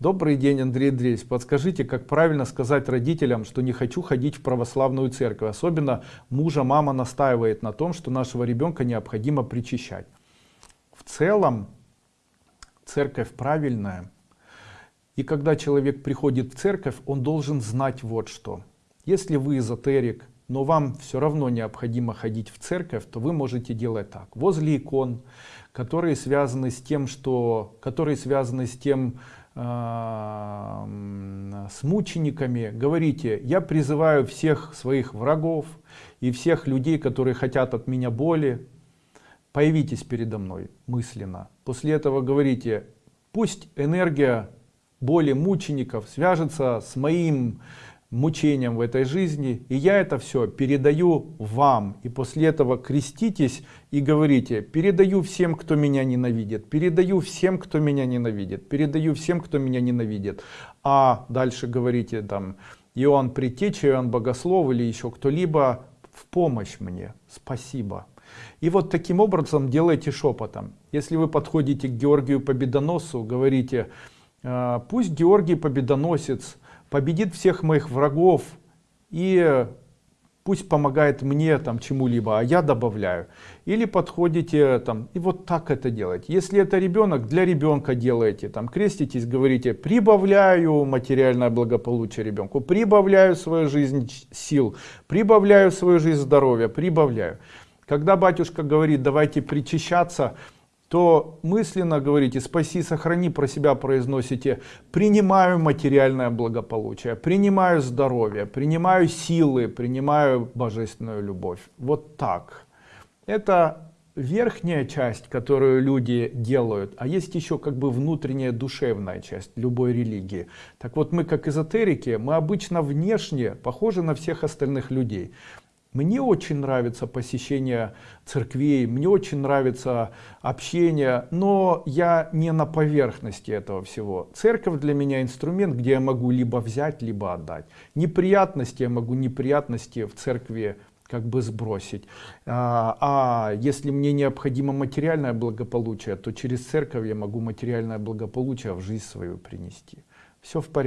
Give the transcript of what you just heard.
Добрый день, Андрей Андреевич. Подскажите, как правильно сказать родителям, что не хочу ходить в православную церковь? Особенно мужа мама настаивает на том, что нашего ребенка необходимо причащать. В целом, церковь правильная. И когда человек приходит в церковь, он должен знать вот что. Если вы эзотерик, но вам все равно необходимо ходить в церковь, то вы можете делать так. Возле икон, которые связаны с тем, что, которые связаны с тем, э, с мучениками, говорите, я призываю всех своих врагов и всех людей, которые хотят от меня боли, появитесь передо мной мысленно. После этого говорите, пусть энергия боли мучеников свяжется с моим мучением в этой жизни и я это все передаю вам. И после этого креститесь и говорите передаю всем кто меня ненавидит передаю всем кто меня ненавидит передаю всем кто меня ненавидит а дальше говорите там Иоанн Предтеча, Иоанн Богослов или еще кто-либо в помощь мне спасибо. И вот таким образом делайте шепотом если вы подходите к Георгию Победоносу говорите «А, пусть Георгий Победоносец победит всех моих врагов и пусть помогает мне там чему-либо, а я добавляю. Или подходите там и вот так это делать. Если это ребенок, для ребенка делаете, там креститесь, говорите, прибавляю материальное благополучие ребенку, прибавляю свою жизнь сил, прибавляю свою жизнь здоровья, прибавляю. Когда батюшка говорит, давайте причащаться, то мысленно говорите спаси сохрани про себя произносите принимаю материальное благополучие принимаю здоровье принимаю силы принимаю божественную любовь вот так. Это верхняя часть которую люди делают а есть еще как бы внутренняя душевная часть любой религии. Так вот мы как эзотерики мы обычно внешне похожи на всех остальных людей мне очень нравится посещение церквей, мне очень нравится общение, но я не на поверхности этого всего. Церковь для меня инструмент, где я могу либо взять, либо отдать. Неприятности я могу неприятности в церкви как бы сбросить. А, а если мне необходимо материальное благополучие, то через церковь я могу материальное благополучие в жизнь свою принести. Все в порядке.